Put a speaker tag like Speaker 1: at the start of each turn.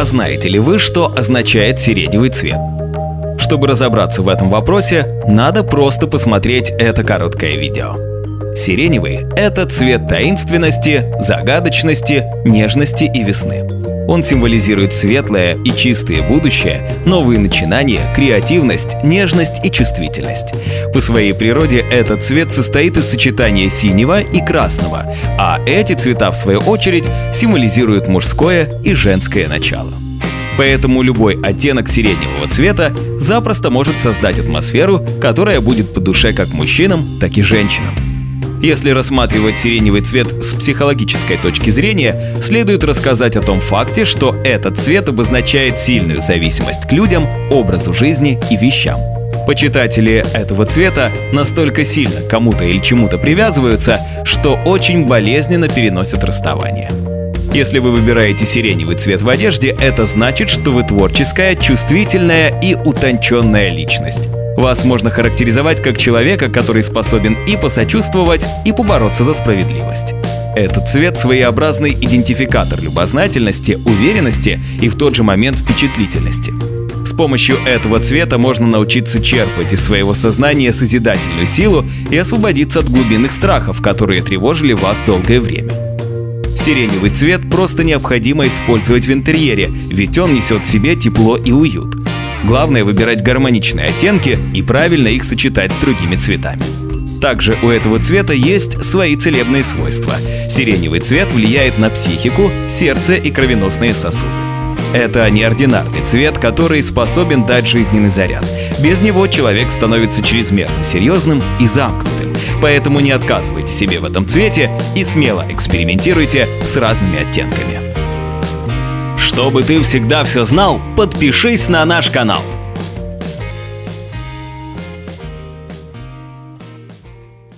Speaker 1: А знаете ли вы, что означает сиреневый цвет? Чтобы разобраться в этом вопросе, надо просто посмотреть это короткое видео. Сиреневый – это цвет таинственности, загадочности, нежности и весны. Он символизирует светлое и чистое будущее, новые начинания, креативность, нежность и чувствительность. По своей природе этот цвет состоит из сочетания синего и красного, а эти цвета, в свою очередь, символизируют мужское и женское начало. Поэтому любой оттенок сиреневого цвета запросто может создать атмосферу, которая будет по душе как мужчинам, так и женщинам. Если рассматривать сиреневый цвет с психологической точки зрения, следует рассказать о том факте, что этот цвет обозначает сильную зависимость к людям, образу жизни и вещам. Почитатели этого цвета настолько сильно кому-то или чему-то привязываются, что очень болезненно переносят расставание. Если вы выбираете сиреневый цвет в одежде, это значит, что вы творческая, чувствительная и утонченная личность. Вас можно характеризовать как человека, который способен и посочувствовать, и побороться за справедливость. Этот цвет — своеобразный идентификатор любознательности, уверенности и в тот же момент впечатлительности. С помощью этого цвета можно научиться черпать из своего сознания созидательную силу и освободиться от глубинных страхов, которые тревожили вас долгое время. Сиреневый цвет просто необходимо использовать в интерьере, ведь он несет в себе тепло и уют. Главное выбирать гармоничные оттенки и правильно их сочетать с другими цветами. Также у этого цвета есть свои целебные свойства. Сиреневый цвет влияет на психику, сердце и кровеносные сосуды. Это неординарный цвет, который способен дать жизненный заряд. Без него человек становится чрезмерно серьезным и замкнутым. Поэтому не отказывайте себе в этом цвете и смело экспериментируйте с разными оттенками. Чтобы ты всегда все знал, подпишись на наш канал.